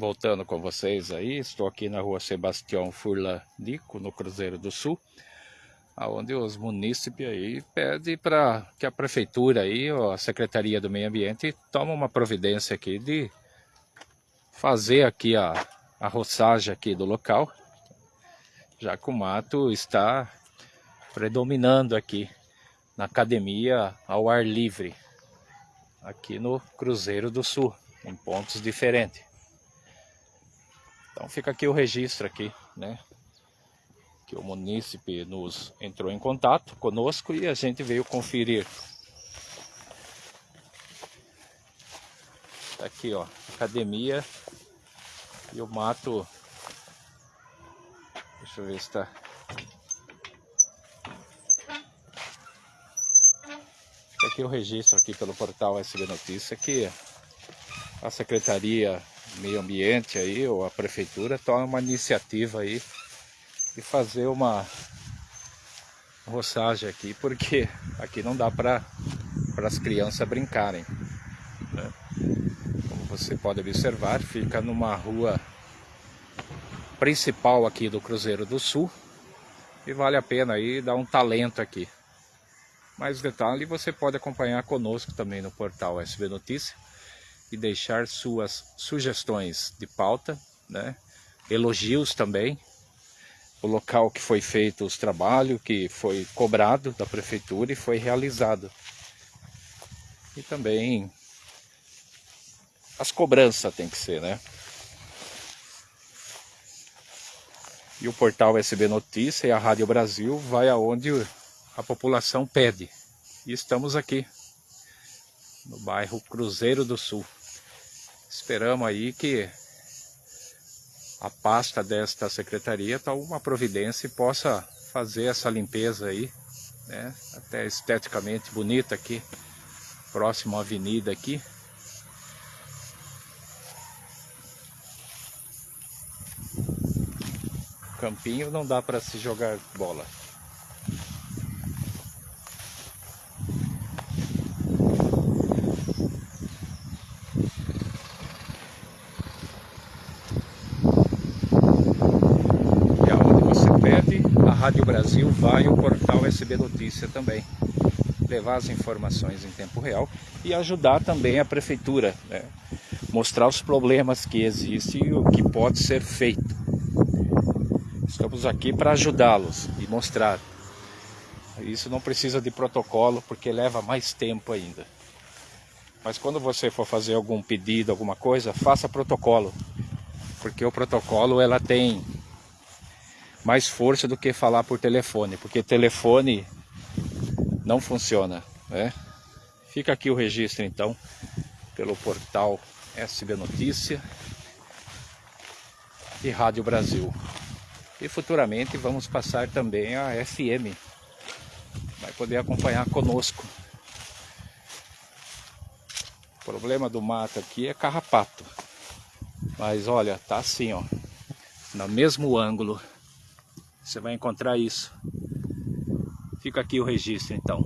voltando com vocês aí, estou aqui na rua Sebastião Furlan Nico, no Cruzeiro do Sul, onde os munícipes aí pedem para que a prefeitura aí, ou a Secretaria do Meio Ambiente, tome uma providência aqui de fazer aqui a, a roçagem aqui do local, já que o mato está predominando aqui na academia ao ar livre, aqui no Cruzeiro do Sul, em pontos diferentes. Então fica aqui o registro aqui, né? Que o munícipe nos entrou em contato conosco e a gente veio conferir. Tá aqui, ó, academia e o mato. Deixa eu ver se tá. Aqui o registro aqui pelo portal SB Notícia que a Secretaria meio ambiente aí, ou a prefeitura, toma uma iniciativa aí de fazer uma roçagem aqui, porque aqui não dá para as crianças brincarem. Né? Como você pode observar, fica numa rua principal aqui do Cruzeiro do Sul e vale a pena aí dar um talento aqui. Mais detalhe você pode acompanhar conosco também no portal SB Notícia e deixar suas sugestões de pauta, né? elogios também, o local que foi feito os trabalhos, que foi cobrado da prefeitura e foi realizado. E também as cobranças tem que ser, né? E o portal SB Notícia e a Rádio Brasil vai aonde a população pede. E estamos aqui, no bairro Cruzeiro do Sul. Esperamos aí que a pasta desta secretaria tome uma providência e possa fazer essa limpeza aí, né? Até esteticamente bonita aqui, próximo à avenida aqui. Campinho não dá para se jogar bola. Rádio Brasil vai o portal SB Notícia também. Levar as informações em tempo real e ajudar também a prefeitura, né? mostrar os problemas que existem e o que pode ser feito. Estamos aqui para ajudá-los e mostrar. Isso não precisa de protocolo porque leva mais tempo ainda. Mas quando você for fazer algum pedido, alguma coisa, faça protocolo. Porque o protocolo ela tem mais força do que falar por telefone, porque telefone não funciona, né? Fica aqui o registro então, pelo portal SB Notícia e Rádio Brasil. E futuramente vamos passar também a FM. Vai poder acompanhar conosco. O problema do mato aqui é carrapato. Mas olha, tá assim, ó. No mesmo ângulo você vai encontrar isso. Fica aqui o registro então.